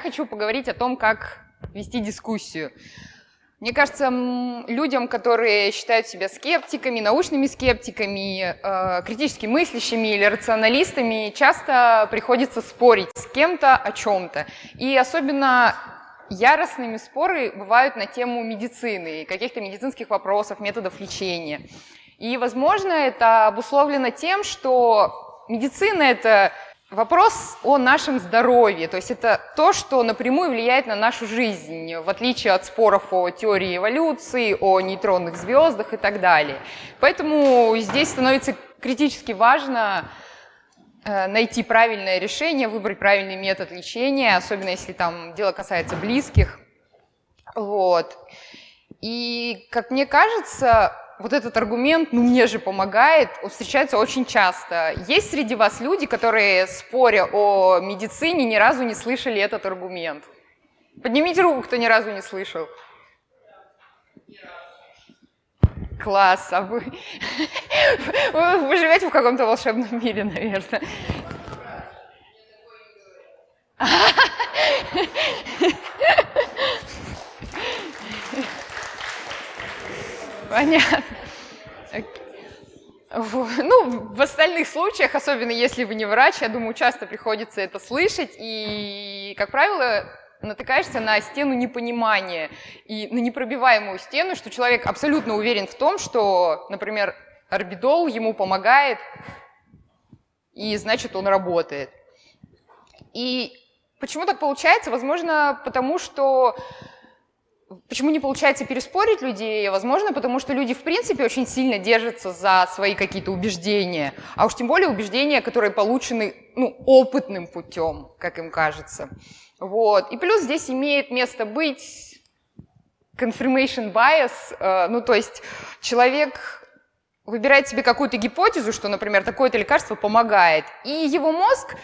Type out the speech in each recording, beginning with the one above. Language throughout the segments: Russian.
хочу поговорить о том, как вести дискуссию. Мне кажется, людям, которые считают себя скептиками, научными скептиками, э, критически мыслящими или рационалистами, часто приходится спорить с кем-то о чем-то. И особенно яростными споры бывают на тему медицины, каких-то медицинских вопросов, методов лечения. И, возможно, это обусловлено тем, что медицина – это Вопрос о нашем здоровье, то есть это то, что напрямую влияет на нашу жизнь, в отличие от споров о теории эволюции, о нейтронных звездах и так далее. Поэтому здесь становится критически важно э, найти правильное решение, выбрать правильный метод лечения, особенно если там дело касается близких. Вот. И, как мне кажется, вот этот аргумент, ну мне же помогает, встречается очень часто. Есть среди вас люди, которые, споря о медицине, ни разу не слышали этот аргумент? Поднимите руку, кто ни разу не слышал. Класс, а вы, вы живете в каком-то волшебном мире, наверное. Понятно. Ну, в остальных случаях, особенно если вы не врач, я думаю, часто приходится это слышать, и, как правило, натыкаешься на стену непонимания и на непробиваемую стену, что человек абсолютно уверен в том, что, например, орбидол ему помогает, и значит он работает. И почему так получается? Возможно, потому что Почему не получается переспорить людей? Возможно, потому что люди в принципе очень сильно держатся за свои какие-то убеждения, а уж тем более убеждения, которые получены ну, опытным путем, как им кажется. Вот. И плюс здесь имеет место быть confirmation bias, э, ну то есть человек выбирает себе какую-то гипотезу, что, например, такое-то лекарство помогает, и его мозг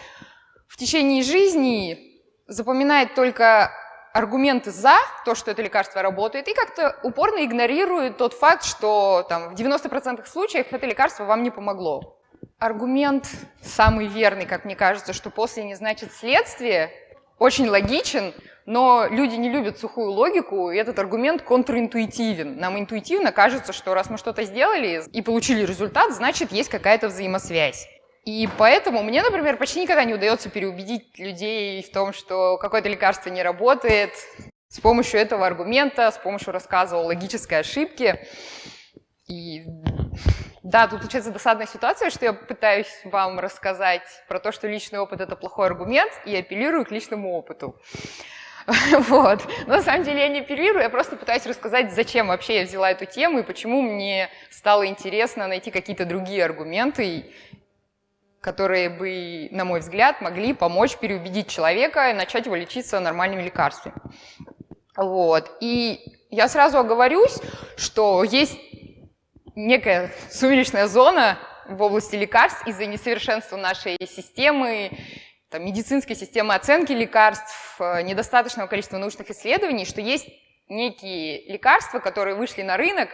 в течение жизни запоминает только аргументы за то, что это лекарство работает, и как-то упорно игнорирует тот факт, что там, в 90% случаев это лекарство вам не помогло. Аргумент самый верный, как мне кажется, что после не значит следствие, очень логичен, но люди не любят сухую логику, и этот аргумент контринтуитивен. Нам интуитивно кажется, что раз мы что-то сделали и получили результат, значит, есть какая-то взаимосвязь. И поэтому мне, например, почти никогда не удается переубедить людей в том, что какое-то лекарство не работает с помощью этого аргумента, с помощью рассказа о логической ошибке. И да, тут получается досадная ситуация, что я пытаюсь вам рассказать про то, что личный опыт – это плохой аргумент, и апеллирую к личному опыту. Вот. Но на самом деле я не апеллирую, я просто пытаюсь рассказать, зачем вообще я взяла эту тему и почему мне стало интересно найти какие-то другие аргументы которые бы, на мой взгляд, могли помочь переубедить человека и начать его лечиться нормальными лекарствами. Вот. И я сразу оговорюсь, что есть некая сумеречная зона в области лекарств из-за несовершенства нашей системы, там, медицинской системы оценки лекарств, э, недостаточного количества научных исследований, что есть некие лекарства, которые вышли на рынок,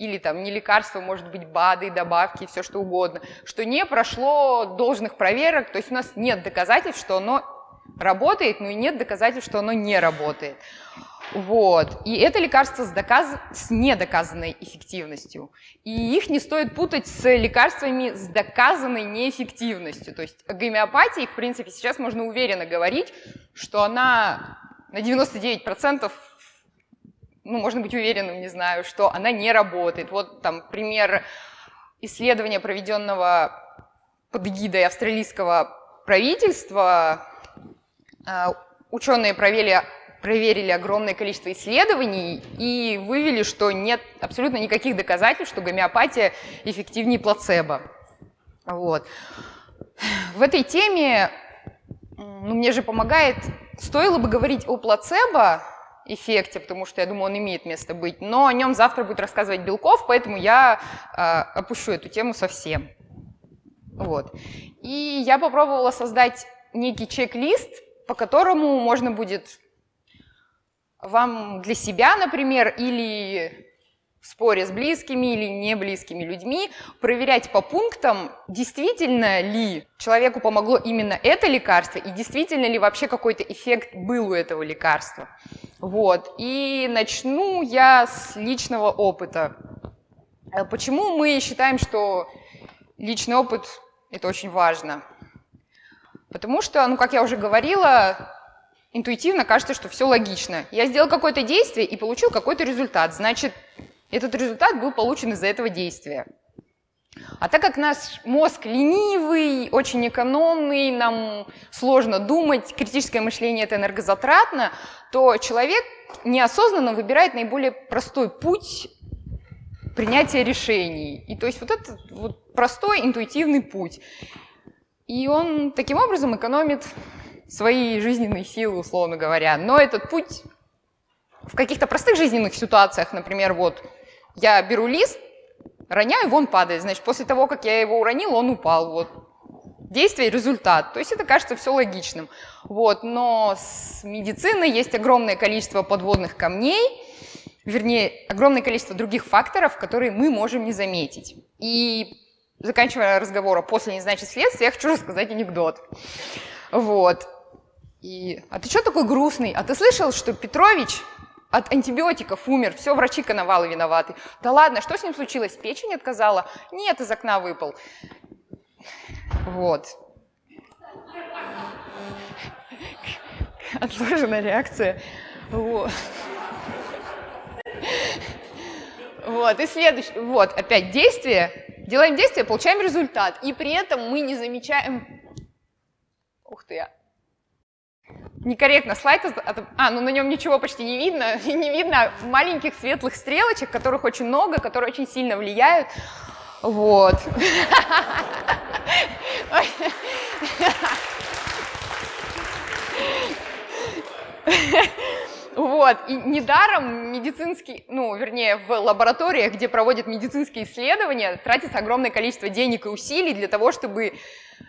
или там не лекарство, может быть, БАДы, добавки, все что угодно, что не прошло должных проверок, то есть у нас нет доказательств, что оно работает, но и нет доказательств, что оно не работает. Вот. И это лекарство с, доказ... с недоказанной эффективностью. И их не стоит путать с лекарствами с доказанной неэффективностью. То есть о гомеопатии, в принципе, сейчас можно уверенно говорить, что она на 99% ну, можно быть уверенным, не знаю, что она не работает. Вот там пример исследования, проведенного под эгидой австралийского правительства. А, ученые проверили, проверили огромное количество исследований и вывели, что нет абсолютно никаких доказательств, что гомеопатия эффективнее плацебо. Вот. В этой теме ну, мне же помогает, стоило бы говорить о плацебо, эффекте, потому что я думаю, он имеет место быть, но о нем завтра будет рассказывать Белков, поэтому я э, опущу эту тему совсем. Вот. И я попробовала создать некий чек-лист, по которому можно будет вам для себя, например, или в споре с близкими или не близкими людьми, проверять по пунктам, действительно ли человеку помогло именно это лекарство и действительно ли вообще какой-то эффект был у этого лекарства. Вот. И начну я с личного опыта. Э, почему мы считаем, что личный опыт – это очень важно? Потому что, ну, как я уже говорила, интуитивно кажется, что все логично. Я сделал какое-то действие и получил какой-то результат. Значит, этот результат был получен из-за этого действия. А так как наш мозг ленивый, очень экономный, нам сложно думать, критическое мышление это энергозатратно, то человек неосознанно выбирает наиболее простой путь принятия решений. И то есть вот этот вот простой интуитивный путь. И он таким образом экономит свои жизненные силы, условно говоря. Но этот путь в каких-то простых жизненных ситуациях, например, вот я беру лист, роняю, вон падает. Значит, после того, как я его уронил, он упал. Вот. Действие – результат. То есть это кажется все логичным. Вот. Но с медициной есть огромное количество подводных камней, вернее, огромное количество других факторов, которые мы можем не заметить. И заканчивая разговор «после не значит следствие», я хочу рассказать анекдот. Вот. И, а ты что такой грустный? А ты слышал, что Петрович от антибиотиков умер, все, врачи коновалы виноваты. Да ладно, что с ним случилось? Печень отказала? Нет, из окна выпал. Вот. Отложенная реакция. Вот. Вот, и следующее, вот, опять действие, делаем действие, получаем результат, и при этом мы не замечаем, ух ты, я некорректно слайд, а, ну на нем ничего почти не видно, не видно маленьких светлых стрелочек, которых очень много, которые очень сильно влияют. Вот. Вот, и недаром медицинский, ну, вернее, в лабораториях, где проводят медицинские исследования, тратится огромное количество денег и усилий для того, чтобы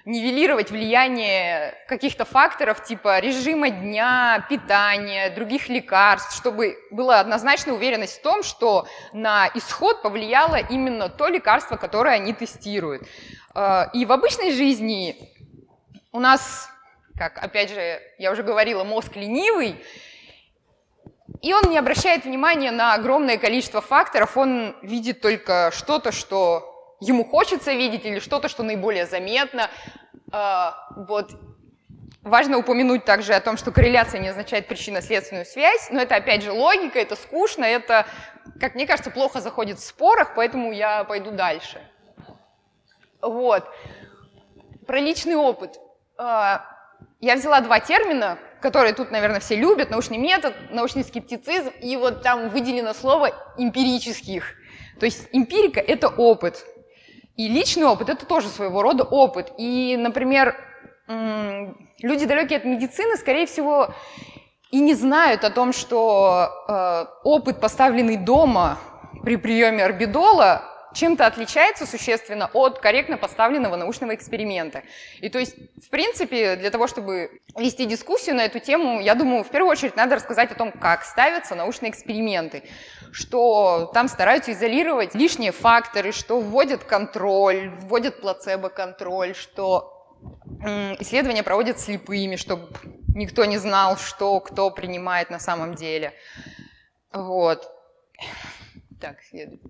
нивелировать влияние каких-то факторов типа режима дня, питания, других лекарств, чтобы была однозначная уверенность в том, что на исход повлияло именно то лекарство, которое они тестируют. А, и в обычной жизни у нас, как опять же я уже говорила, мозг ленивый, и он не обращает внимания на огромное количество факторов, он видит только что-то, что ему хочется видеть, или что-то, что наиболее заметно. А, вот. Важно упомянуть также о том, что корреляция не означает причинно-следственную связь, но это опять же логика, это скучно, это, как мне кажется, плохо заходит в спорах, поэтому я пойду дальше. Вот. Про личный опыт. А, я взяла два термина, которые тут, наверное, все любят, научный метод, научный скептицизм, и вот там выделено слово эмпирических. То есть эмпирика – это опыт. И личный опыт – это тоже своего рода опыт. И, например, люди, далекие от медицины, скорее всего, и не знают о том, что э, опыт, поставленный дома при приеме орбидола, чем-то отличается существенно от корректно поставленного научного эксперимента. И то есть, в принципе, для того, чтобы вести дискуссию на эту тему, я думаю, в первую очередь надо рассказать о том, как ставятся научные эксперименты, что там стараются изолировать лишние факторы, что вводят контроль, вводят плацебо-контроль, что исследования проводят слепыми, чтобы никто не знал, что кто принимает на самом деле. Вот. Так, следует.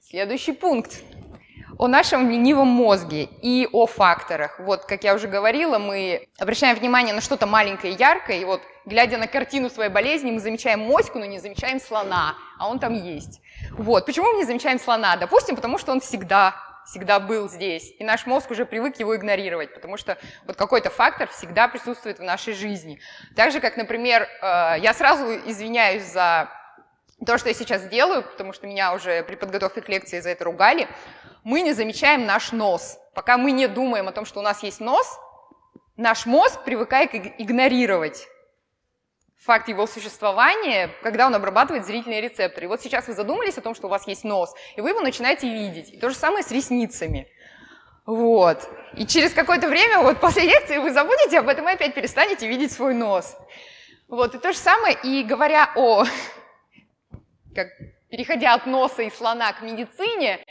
Следующий пункт о нашем ленивом мозге и о факторах. Вот, как я уже говорила, мы обращаем внимание на что-то маленькое и яркое, и вот, глядя на картину своей болезни, мы замечаем моську, но не замечаем слона, а он там есть. Вот, почему мы не замечаем слона? Допустим, потому что он всегда всегда был здесь, и наш мозг уже привык его игнорировать, потому что вот какой-то фактор всегда присутствует в нашей жизни. Так же, как, например, э, я сразу извиняюсь за то, что я сейчас делаю, потому что меня уже при подготовке к лекции за это ругали, мы не замечаем наш нос. Пока мы не думаем о том, что у нас есть нос, наш мозг привыкает игнорировать факт его существования, когда он обрабатывает зрительные рецепторы. И вот сейчас вы задумались о том, что у вас есть нос, и вы его начинаете видеть. И то же самое с ресницами. Вот. И через какое-то время, вот после лекции, вы забудете об этом и опять перестанете видеть свой нос. Вот. И то же самое, и говоря о как переходя от носа и слона к медицине,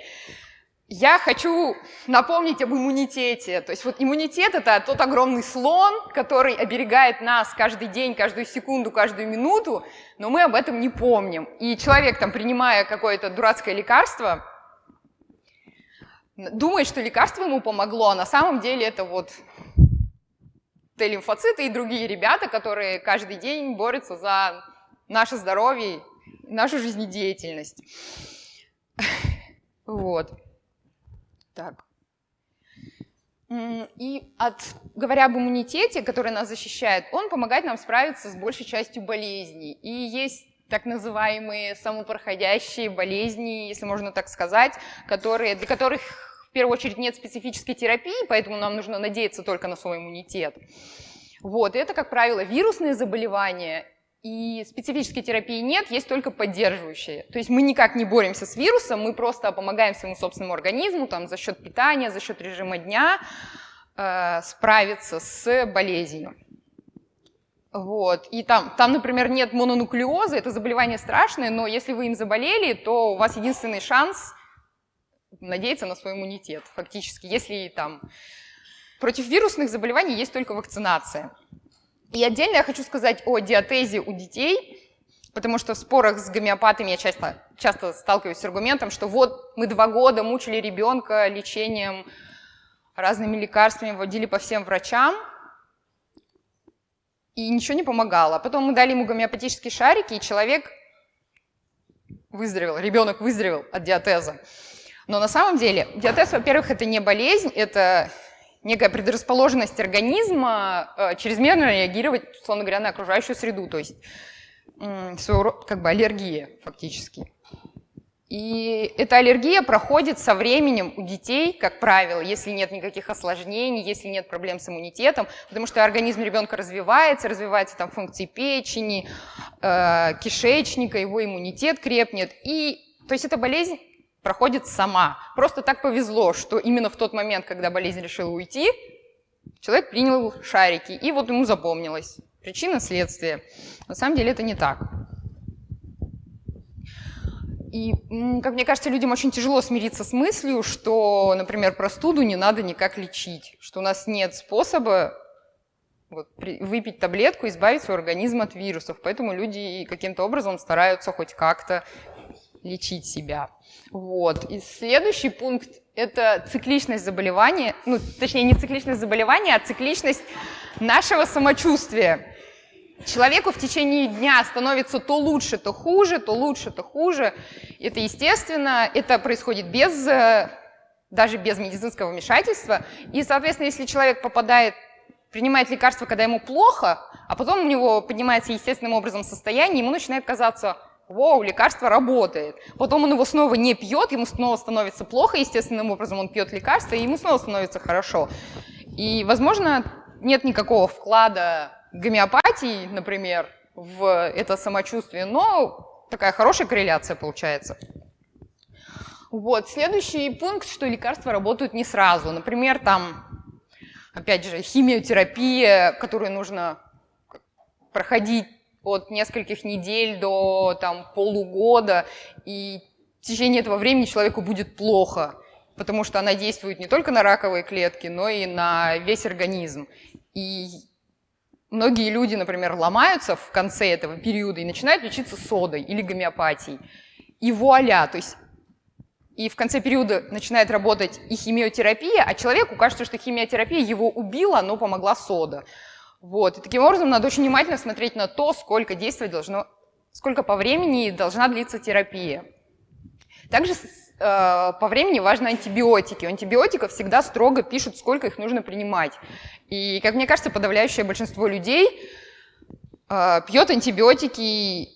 я хочу напомнить об иммунитете. То есть вот иммунитет – это тот огромный слон, который оберегает нас каждый день, каждую секунду, каждую минуту, но мы об этом не помним. И человек, там, принимая какое-то дурацкое лекарство, думает, что лекарство ему помогло, а на самом деле это вот Т-лимфоциты и другие ребята, которые каждый день борются за наше здоровье, нашу жизнедеятельность. Вот. Так. И от, говоря об иммунитете, который нас защищает, он помогает нам справиться с большей частью болезней. И есть так называемые самопроходящие болезни, если можно так сказать, которые, для которых в первую очередь нет специфической терапии, поэтому нам нужно надеяться только на свой иммунитет. Вот, и это, как правило, вирусные заболевания и специфической терапии нет, есть только поддерживающие. То есть мы никак не боремся с вирусом, мы просто помогаем своему собственному организму там, за счет питания, за счет режима дня э, справиться с болезнью. Вот. И там, там, например, нет мононуклеоза, это заболевание страшное, но если вы им заболели, то у вас единственный шанс надеяться на свой иммунитет, фактически. Если там против вирусных заболеваний есть только вакцинация. И отдельно я хочу сказать о диатезе у детей, потому что в спорах с гомеопатами я часто, часто сталкиваюсь с аргументом, что вот мы два года мучили ребенка лечением разными лекарствами, водили по всем врачам, и ничего не помогало. Потом мы дали ему гомеопатические шарики, и человек выздоровел, ребенок выздоровел от диатеза. Но на самом деле диатез, во-первых, это не болезнь, это некая предрасположенность организма э, чрезмерно реагировать, условно говоря, на окружающую среду, то есть своего как бы аллергия фактически. И эта аллергия проходит со временем у детей, как правило, если нет никаких осложнений, если нет проблем с иммунитетом, потому что организм ребенка развивается, развиваются там функции печени, э, кишечника, его иммунитет крепнет. И, то есть эта болезнь проходит сама. Просто так повезло, что именно в тот момент, когда болезнь решила уйти, человек принял шарики, и вот ему запомнилось. Причина, следствие. На самом деле это не так. И, как мне кажется, людям очень тяжело смириться с мыслью, что, например, простуду не надо никак лечить, что у нас нет способа вот, выпить таблетку, избавить свой организм от вирусов. Поэтому люди каким-то образом стараются хоть как-то лечить себя. Вот. И следующий пункт – это цикличность заболевания, ну, точнее, не цикличность заболевания, а цикличность нашего самочувствия. Человеку в течение дня становится то лучше, то хуже, то лучше, то хуже. Это естественно, это происходит без, э, даже без медицинского вмешательства. И, соответственно, если человек попадает, принимает лекарства, когда ему плохо, а потом у него поднимается естественным образом состояние, ему начинает казаться – Вау, лекарство работает. Потом он его снова не пьет, ему снова становится плохо, естественным образом он пьет лекарство, и ему снова становится хорошо. И, возможно, нет никакого вклада гомеопатии, например, в это самочувствие, но такая хорошая корреляция получается. Вот, следующий пункт, что лекарства работают не сразу. Например, там, опять же, химиотерапия, которую нужно проходить от нескольких недель до там, полугода, и в течение этого времени человеку будет плохо, потому что она действует не только на раковые клетки, но и на весь организм. И многие люди, например, ломаются в конце этого периода и начинают лечиться содой или гомеопатией. И вуаля, то есть и в конце периода начинает работать и химиотерапия, а человеку кажется, что химиотерапия его убила, но помогла сода. Вот. И таким образом надо очень внимательно смотреть на то, сколько действий должно, сколько по времени должна длиться терапия. Также э, по времени важны антибиотики. У антибиотиков всегда строго пишут, сколько их нужно принимать. И, как мне кажется, подавляющее большинство людей э, пьет антибиотики,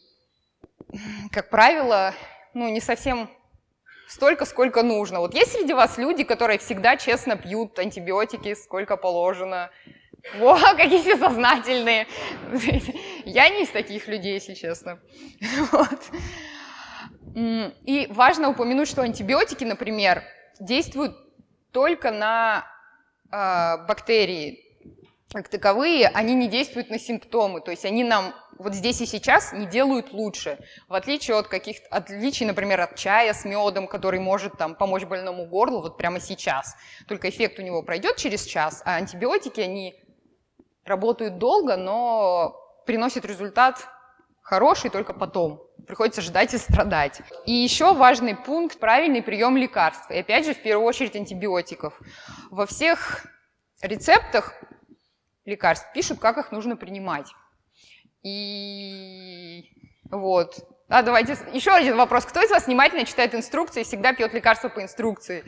как правило, ну, не совсем столько, сколько нужно. Вот есть среди вас люди, которые всегда честно пьют антибиотики, сколько положено, во, какие все сознательные. Я не из таких людей, если честно. Вот. И важно упомянуть, что антибиотики, например, действуют только на э, бактерии. как таковые, они не действуют на симптомы, то есть они нам вот здесь и сейчас не делают лучше, в отличие от каких-то отличий, например, от чая с медом, который может там помочь больному горлу вот прямо сейчас. Только эффект у него пройдет через час, а антибиотики, они работают долго, но приносят результат хороший только потом. Приходится ждать и страдать. И еще важный пункт – правильный прием лекарств. И опять же, в первую очередь, антибиотиков. Во всех рецептах лекарств, пишут, как их нужно принимать. И вот. А давайте еще один вопрос. Кто из вас внимательно читает инструкции и всегда пьет лекарства по инструкции?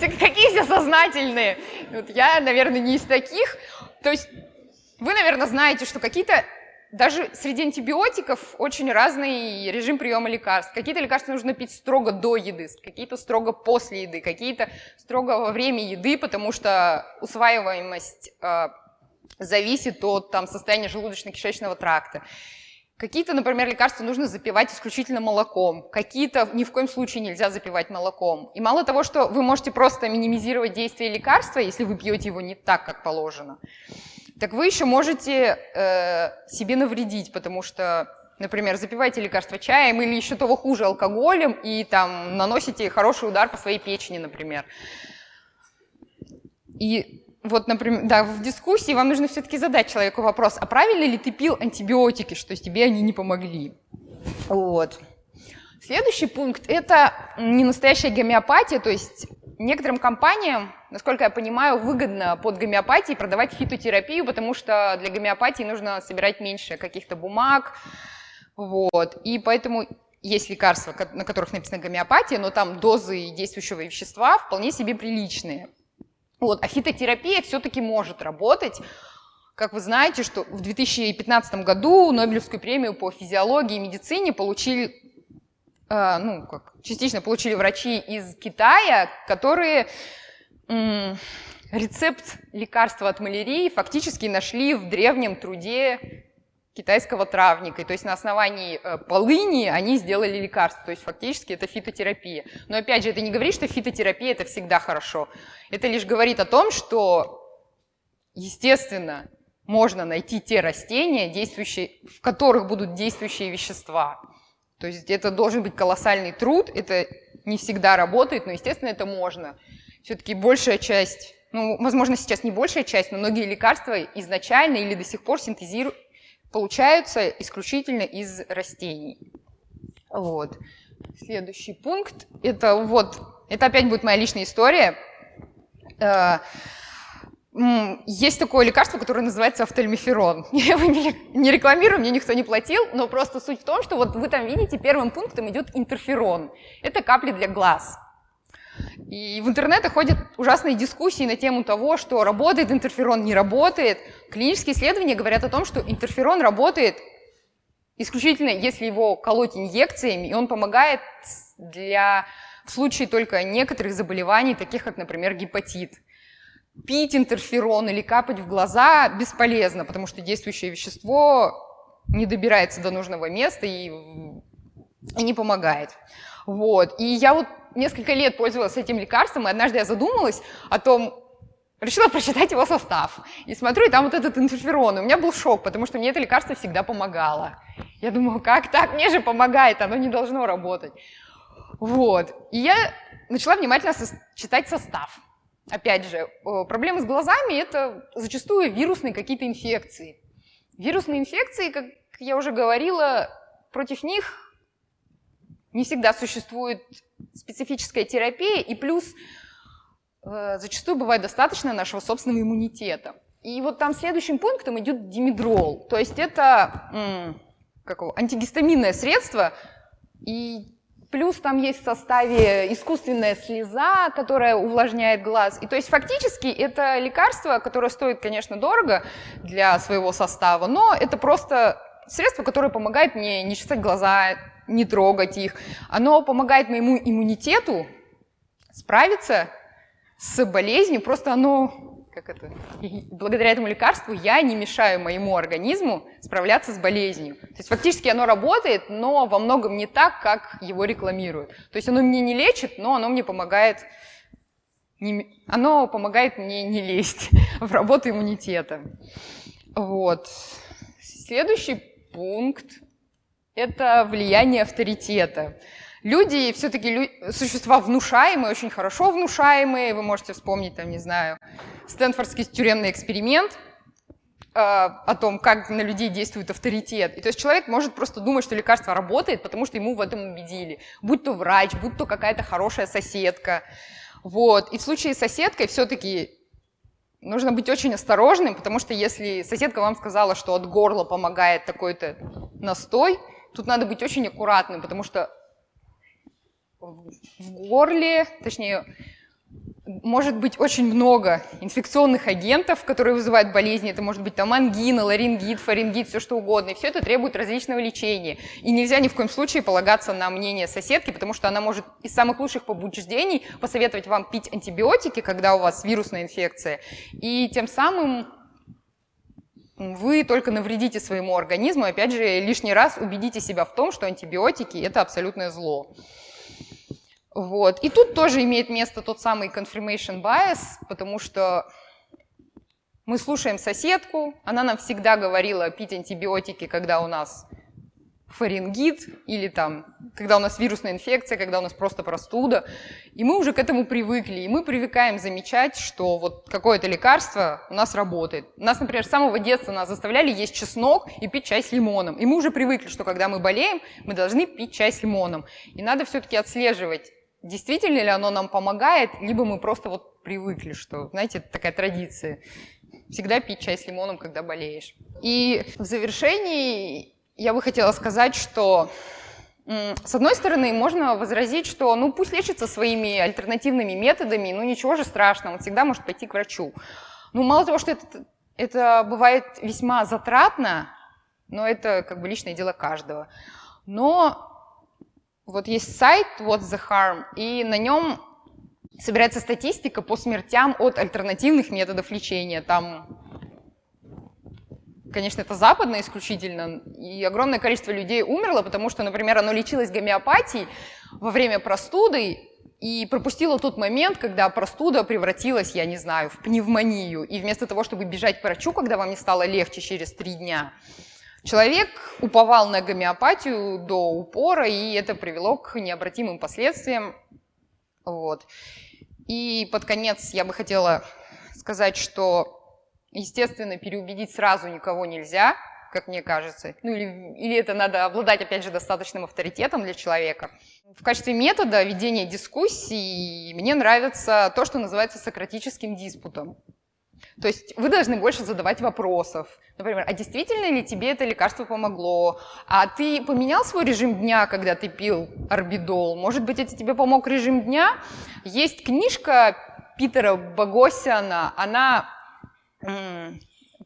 Какие все сознательные. Вот я, наверное, не из таких. То есть вы, наверное, знаете, что какие-то даже среди антибиотиков очень разный режим приема лекарств. Какие-то лекарства нужно пить строго до еды, какие-то строго после еды, какие-то строго во время еды, потому что усваиваемость э, зависит от там, состояния желудочно-кишечного тракта. Какие-то, например, лекарства нужно запивать исключительно молоком, какие-то ни в коем случае нельзя запивать молоком. И мало того, что вы можете просто минимизировать действие лекарства, если вы пьете его не так, как положено, так вы еще можете э, себе навредить, потому что, например, запиваете лекарство чаем или еще того хуже алкоголем и там наносите хороший удар по своей печени, например. И вот, например, да, в дискуссии вам нужно все-таки задать человеку вопрос, а правильно ли ты пил антибиотики, что тебе они не помогли? Вот. Следующий пункт – это не настоящая гомеопатия, то есть некоторым компаниям, насколько я понимаю, выгодно под гомеопатией продавать фитотерапию, потому что для гомеопатии нужно собирать меньше каких-то бумаг, вот, и поэтому есть лекарства, на которых написано гомеопатия, но там дозы действующего вещества вполне себе приличные. Вот, а фитотерапия все-таки может работать, как вы знаете, что в 2015 году Нобелевскую премию по физиологии и медицине получили а, ну, как, частично получили врачи из Китая, которые рецепт лекарства от малярии фактически нашли в древнем труде китайского травника. то есть на основании э, полыни они сделали лекарство. То есть фактически это фитотерапия. Но опять же, это не говорит, что фитотерапия это всегда хорошо. Это лишь говорит о том, что, естественно, можно найти те растения, действующие, в которых будут действующие вещества. То есть это должен быть колоссальный труд, это не всегда работает, но, естественно, это можно. Все-таки большая часть, ну, возможно, сейчас не большая часть, но многие лекарства изначально или до сих пор синтезируют, получаются исключительно из растений. Вот. Следующий пункт, это вот, это опять будет моя личная история. Э, есть такое лекарство, которое называется офтальмиферон. Я его не рекламирую, мне никто не платил, но просто суть в том, что вот вы там видите, первым пунктом идет интерферон. Это капли для глаз. И в интернете ходят ужасные дискуссии на тему того, что работает интерферон, не работает. Клинические исследования говорят о том, что интерферон работает исключительно, если его колоть инъекциями, и он помогает для в случае только некоторых заболеваний, таких как, например, гепатит пить интерферон или капать в глаза бесполезно, потому что действующее вещество не добирается до нужного места и, и не помогает. Вот. И я вот несколько лет пользовалась этим лекарством, и однажды я задумалась о том, решила прочитать его состав. И смотрю, и там вот этот интерферон. И у меня был шок, потому что мне это лекарство всегда помогало. Я думала, как так? Мне же помогает, оно не должно работать. Вот. И я начала внимательно читать состав. Опять же, проблемы с глазами – это зачастую вирусные какие-то инфекции. Вирусные инфекции, как я уже говорила, против них не всегда существует специфическая терапия, и плюс э, зачастую бывает достаточно нашего собственного иммунитета. И вот там следующим пунктом идет димедрол, то есть это как его, антигистаминное средство, и Плюс там есть в составе искусственная слеза, которая увлажняет глаз. И то есть фактически это лекарство, которое стоит, конечно, дорого для своего состава, но это просто средство, которое помогает мне не чесать глаза, не трогать их. Оно помогает моему иммунитету справиться с болезнью, просто оно как это, благодаря этому лекарству я не мешаю моему организму справляться с болезнью. То есть фактически оно работает, но во многом не так, как его рекламируют. То есть оно мне не лечит, но оно мне помогает не, оно помогает мне не лезть в работу иммунитета. Вот. Следующий пункт – это влияние авторитета. Люди все-таки лю существа внушаемые, очень хорошо внушаемые. Вы можете вспомнить, там, не знаю, Стэнфордский тюремный эксперимент э, о том, как на людей действует авторитет. И то есть человек может просто думать, что лекарство работает, потому что ему в этом убедили. Будь то врач, будь то какая-то хорошая соседка. Вот. И в случае с соседкой все-таки нужно быть очень осторожным, потому что если соседка вам сказала, что от горла помогает такой-то настой, тут надо быть очень аккуратным, потому что в горле, точнее, может быть очень много инфекционных агентов, которые вызывают болезни. Это может быть там ангина, ларингит, фарингит, все что угодно. И все это требует различного лечения. И нельзя ни в коем случае полагаться на мнение соседки, потому что она может из самых лучших побуждений посоветовать вам пить антибиотики, когда у вас вирусная инфекция. И тем самым вы только навредите своему организму. Опять же, лишний раз убедите себя в том, что антибиотики – это абсолютное зло. Вот. И тут тоже имеет место тот самый confirmation bias, потому что мы слушаем соседку, она нам всегда говорила пить антибиотики, когда у нас фарингит или там, когда у нас вирусная инфекция, когда у нас просто простуда. И мы уже к этому привыкли, и мы привыкаем замечать, что вот какое-то лекарство у нас работает. Нас, например, с самого детства нас заставляли есть чеснок и пить чай с лимоном. И мы уже привыкли, что когда мы болеем, мы должны пить чай с лимоном. И надо все-таки отслеживать, действительно ли оно нам помогает, либо мы просто вот привыкли, что, знаете, это такая традиция. Всегда пить чай с лимоном, когда болеешь. И в завершении я бы хотела сказать, что с одной стороны, можно возразить, что ну пусть лечится своими альтернативными методами, ну ничего же страшного, он всегда может пойти к врачу. Ну мало того, что это, это бывает весьма затратно, но это как бы личное дело каждого. Но вот есть сайт What's the Harm, и на нем собирается статистика по смертям от альтернативных методов лечения. Там, конечно, это западно исключительно, и огромное количество людей умерло, потому что, например, оно лечилось гомеопатией во время простуды, и пропустила тот момент, когда простуда превратилась, я не знаю, в пневмонию. И вместо того, чтобы бежать к врачу, когда вам не стало легче через три дня, Человек уповал на гомеопатию до упора, и это привело к необратимым последствиям. Вот. И под конец я бы хотела сказать, что, естественно, переубедить сразу никого нельзя, как мне кажется. Ну или, или это надо обладать, опять же, достаточным авторитетом для человека. В качестве метода ведения дискуссий мне нравится то, что называется сократическим диспутом. То есть вы должны больше задавать вопросов. Например, а действительно ли тебе это лекарство помогло? А ты поменял свой режим дня, когда ты пил орбидол? Может быть, это тебе помог режим дня? Есть книжка Питера Богосяна, она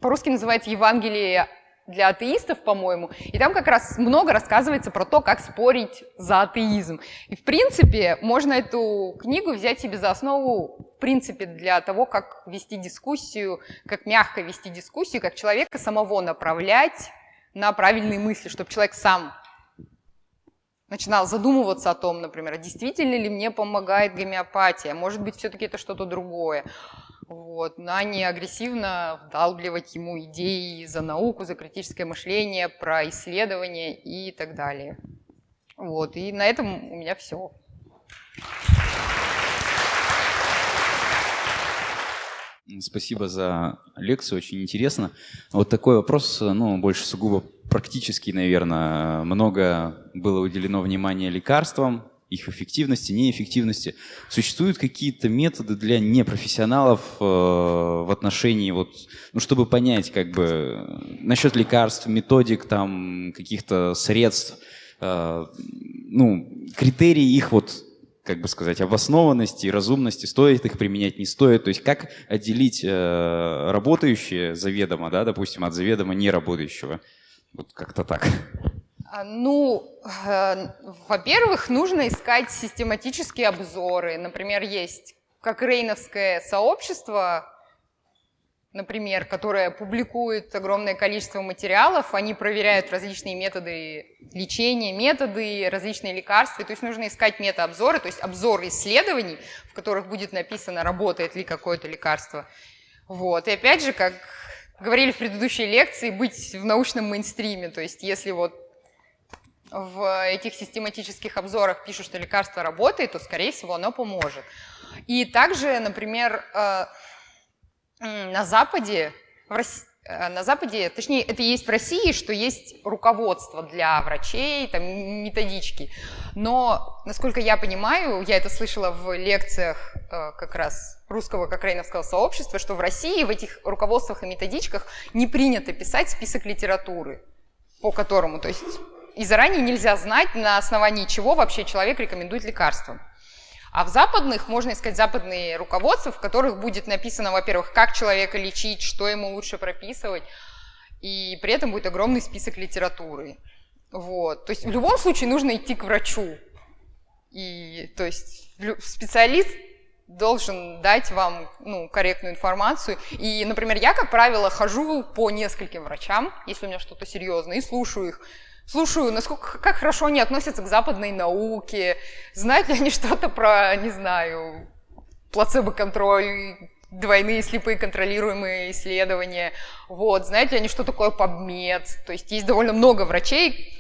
по-русски называется «Евангелие для атеистов, по-моему, и там как раз много рассказывается про то, как спорить за атеизм. И, в принципе, можно эту книгу взять себе за основу, в принципе, для того, как вести дискуссию, как мягко вести дискуссию, как человека самого направлять на правильные мысли, чтобы человек сам начинал задумываться о том, например, действительно ли мне помогает гомеопатия, может быть, все-таки это что-то другое вот, а не агрессивно вдалбливать ему идеи за науку, за критическое мышление, про исследования и так далее. Вот, и на этом у меня все. Спасибо за лекцию, очень интересно. Вот такой вопрос, ну, больше сугубо практический, наверное. Много было уделено внимания лекарствам, их эффективности, неэффективности. Существуют какие-то методы для непрофессионалов э, в отношении, вот, ну, чтобы понять, как бы, насчет лекарств, методик, там, каких-то средств, э, ну, критерии их вот, как бы сказать, обоснованности, разумности, стоит их применять, не стоит. То есть как отделить э, работающее заведомо, да, допустим, от заведомо неработающего. Вот как-то так. А, ну, э, во-первых, нужно искать систематические обзоры. Например, есть как рейновское сообщество, например, которая публикует огромное количество материалов, они проверяют различные методы лечения, методы, различные лекарства, то есть нужно искать метаобзоры, то есть обзор исследований, в которых будет написано, работает ли какое-то лекарство. Вот. И опять же, как говорили в предыдущей лекции, быть в научном мейнстриме, то есть если вот в этих систематических обзорах пишут, что лекарство работает, то, скорее всего, оно поможет. И также, например, э, на Западе, в России, э, на Западе, точнее, это есть в России, что есть руководство для врачей, там, методички. Но, насколько я понимаю, я это слышала в лекциях э, как раз русского кокрейновского сообщества, что в России в этих руководствах и методичках не принято писать список литературы, по которому, то есть и заранее нельзя знать, на основании чего вообще человек рекомендует лекарство. А в западных можно искать западные руководства, в которых будет написано, во-первых, как человека лечить, что ему лучше прописывать, и при этом будет огромный список литературы. Вот. То есть в любом случае нужно идти к врачу. И, то есть специалист должен дать вам ну, корректную информацию. И, например, я, как правило, хожу по нескольким врачам, если у меня что-то серьезное, и слушаю их слушаю, насколько, как хорошо они относятся к западной науке, знают ли они что-то про, не знаю, плацебо-контроль, двойные слепые контролируемые исследования, вот, знают ли они, что такое PubMed, то есть есть довольно много врачей,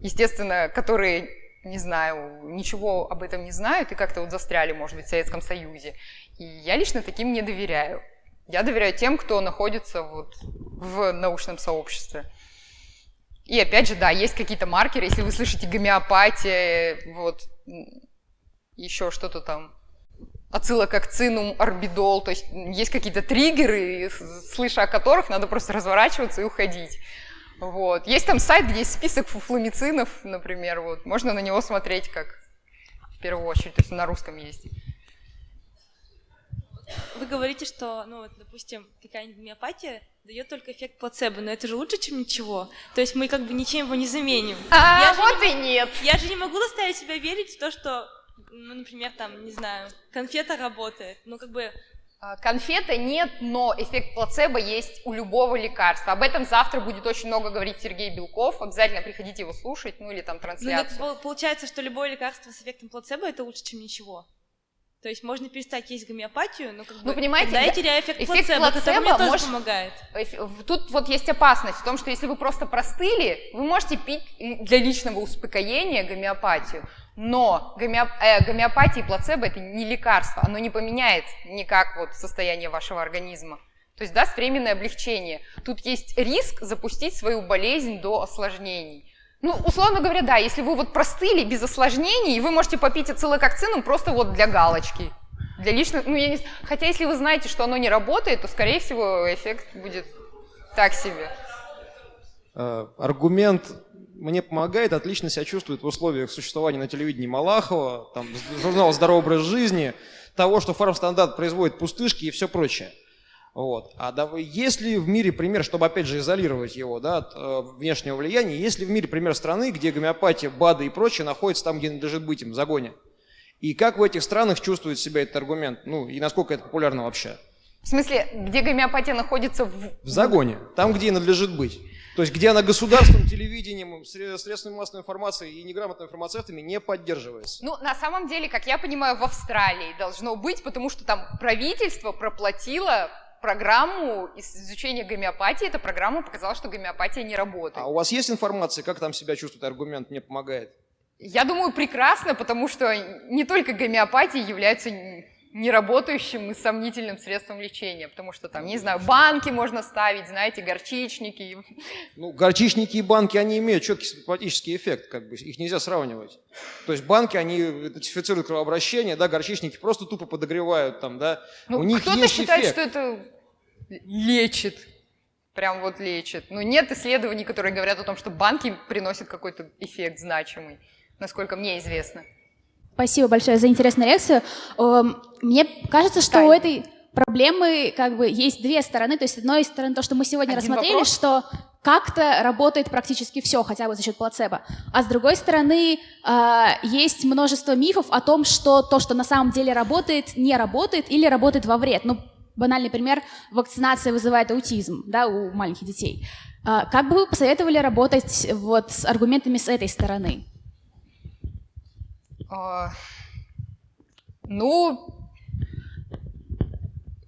естественно, которые, не знаю, ничего об этом не знают и как-то вот застряли, может быть, в Советском Союзе. И я лично таким не доверяю. Я доверяю тем, кто находится вот в научном сообществе. И опять же, да, есть какие-то маркеры, если вы слышите гомеопатия, вот, еще что-то там, ацилококцинум, орбидол, то есть есть какие-то триггеры, слыша о которых надо просто разворачиваться и уходить. Вот. Есть там сайт, где есть список фуфломицинов, например, вот. можно на него смотреть как в первую очередь, то есть на русском есть. Вы говорите, что, ну, вот, допустим, какая-нибудь гомеопатия дает только эффект плацебо, но это же лучше, чем ничего. То есть мы как бы ничем его не заменим. А, я вот и нет. Я же не могу заставить себя верить в то, что, ну, например, там, не знаю, конфета работает. Ну, как бы а, Конфеты нет, но эффект плацебо есть у любого лекарства. Об этом завтра будет очень много говорить Сергей Белков. Обязательно приходите его слушать, ну или там трансляцию. Ну, получается, что любое лекарство с эффектом плацебо это лучше, чем ничего. То есть можно перестать есть гомеопатию, но как ну, бы понимаете, тогда я теряю эффект, эффект плацебо, плацебо мне тоже может... помогает. Тут вот есть опасность в том, что если вы просто простыли, вы можете пить для личного успокоения гомеопатию, но гомеоп... э, гомеопатия и плацебо это не лекарство, оно не поменяет никак вот состояние вашего организма. То есть даст временное облегчение. Тут есть риск запустить свою болезнь до осложнений. Ну, условно говоря, да, если вы вот простыли без осложнений, вы можете попить ацилококцинум просто вот для галочки. Для личных, ну, я не Хотя, если вы знаете, что оно не работает, то, скорее всего, эффект будет так себе. Э, аргумент мне помогает, отлично себя чувствует в условиях существования на телевидении Малахова, там, журнала «Здоровый образ жизни», того, что фармстандарт производит пустышки и все прочее. Вот. А да, есть ли в мире пример, чтобы опять же изолировать его да, от э, внешнего влияния, есть ли в мире пример страны, где гомеопатия, БАДы и прочее находится там, где надлежит быть им, в загоне? И как в этих странах чувствует себя этот аргумент? Ну и насколько это популярно вообще? В смысле, где гомеопатия находится в... В загоне, там, где и надлежит быть. То есть, где она государством, телевидением, средствами массовой информации и неграмотными фармацевтами не поддерживается. Ну, на самом деле, как я понимаю, в Австралии должно быть, потому что там правительство проплатило программу изучения гомеопатии, эта программа показала, что гомеопатия не работает. А у вас есть информация, как там себя чувствует аргумент «не помогает»? Я думаю, прекрасно, потому что не только гомеопатия является неработающим и сомнительным средством лечения, потому что там, не знаю, банки можно ставить, знаете, горчичники. Ну, горчичники и банки, они имеют четкий симптоматический эффект, как бы, их нельзя сравнивать. То есть банки, они идентифицируют кровообращение, да, горчичники просто тупо подогревают там, да, ну, кто-то считает, эффект. что это лечит, прям вот лечит. Но нет исследований, которые говорят о том, что банки приносят какой-то эффект значимый, насколько мне известно. Спасибо большое за интересную лекцию. Эм, мне кажется, что Тайна. у этой проблемы как бы есть две стороны. То есть, с одной стороны, то, что мы сегодня Один рассмотрели, вопрос. что как-то работает практически все, хотя бы за счет плацебо. А с другой стороны, э, есть множество мифов о том, что то, что на самом деле работает, не работает или работает во вред. Ну, банальный пример, вакцинация вызывает аутизм да, у маленьких детей. А, как бы вы посоветовали работать вот с аргументами с этой стороны? А, ну,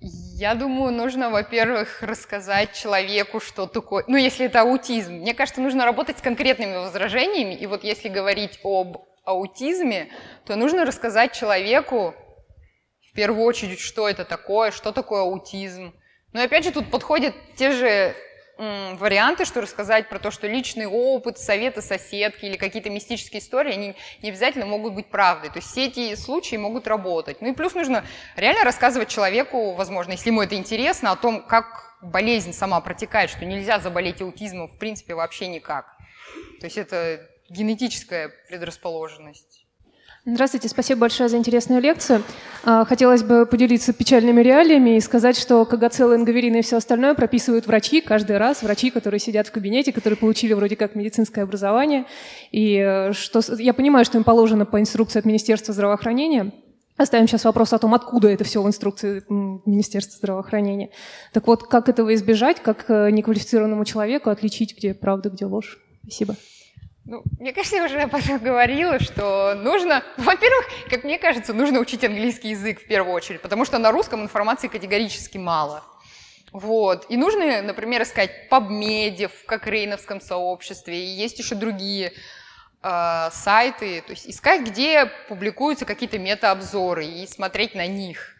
я думаю, нужно, во-первых, рассказать человеку, что такое... Ну, если это аутизм. Мне кажется, нужно работать с конкретными возражениями. И вот если говорить об аутизме, то нужно рассказать человеку, в первую очередь, что это такое, что такое аутизм. Но и опять же, тут подходят те же варианты, что рассказать про то, что личный опыт, советы соседки или какие-то мистические истории, они не обязательно могут быть правдой. То есть все эти случаи могут работать. Ну и плюс нужно реально рассказывать человеку, возможно, если ему это интересно, о том, как болезнь сама протекает, что нельзя заболеть аутизмом в принципе вообще никак. То есть это генетическая предрасположенность. Здравствуйте, спасибо большое за интересную лекцию. А, хотелось бы поделиться печальными реалиями и сказать, что КГЦ, ингаверин и все остальное прописывают врачи каждый раз, врачи, которые сидят в кабинете, которые получили вроде как медицинское образование. И э, что, я понимаю, что им положено по инструкции от Министерства здравоохранения, Оставим сейчас вопрос о том, откуда это все в инструкции Министерства здравоохранения. Так вот, как этого избежать, как э, неквалифицированному человеку отличить, где правда, где ложь? Спасибо. Ну, мне кажется, я уже об говорила, что нужно, во-первых, как мне кажется, нужно учить английский язык в первую очередь, потому что на русском информации категорически мало. Вот. И нужно, например, искать PubMed в Кокрейновском сообществе, и есть еще другие э, сайты, то есть искать, где публикуются какие-то метаобзоры и смотреть на них.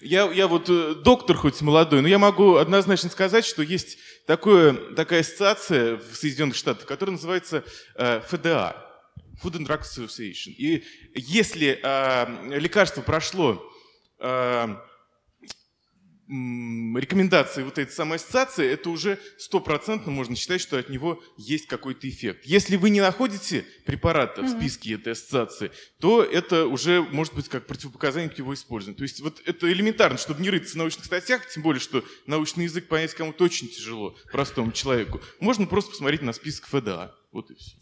Я, я вот э, доктор хоть молодой, но я могу однозначно сказать, что есть такое, такая ассоциация в Соединенных Штатах, которая называется э, FDA, Food and Drug Association. И если э, лекарство прошло э, рекомендации вот этой самой ассоциации, это уже стопроцентно можно считать, что от него есть какой-то эффект. Если вы не находите препарата в списке этой ассоциации, то это уже может быть как противопоказание к его использованию. То есть вот это элементарно, чтобы не рыться в научных статьях, тем более, что научный язык понять кому-то очень тяжело, простому человеку. Можно просто посмотреть на список ФДА. Вот и все.